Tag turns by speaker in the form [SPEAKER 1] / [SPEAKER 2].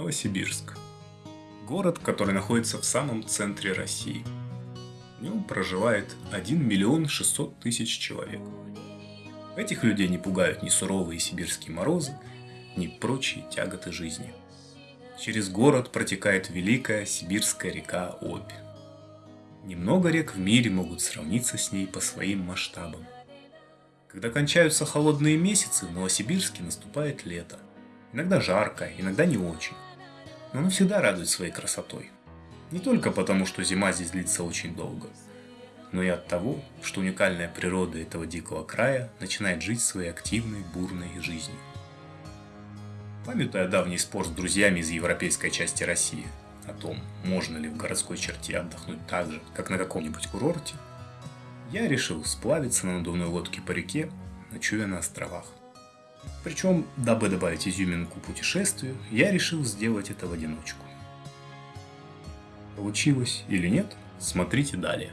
[SPEAKER 1] Новосибирск. Город, который находится в самом центре России. В нем проживает 1 миллион 600 тысяч человек. Этих людей не пугают ни суровые сибирские морозы, ни прочие тяготы жизни. Через город протекает великая сибирская река Обь. Немного рек в мире могут сравниться с ней по своим масштабам. Когда кончаются холодные месяцы, в Новосибирске наступает лето – Иногда жарко, иногда не очень. Но оно всегда радует своей красотой. Не только потому, что зима здесь длится очень долго, но и от того, что уникальная природа этого дикого края начинает жить своей активной, бурной жизнью. Памятуя давний спор с друзьями из европейской части России о том, можно ли в городской черте отдохнуть так же, как на каком-нибудь курорте, я решил сплавиться на надувной лодке по реке, ночуя на островах. Причем, дабы добавить изюминку путешествию, я решил сделать это в одиночку. Получилось или нет, смотрите далее.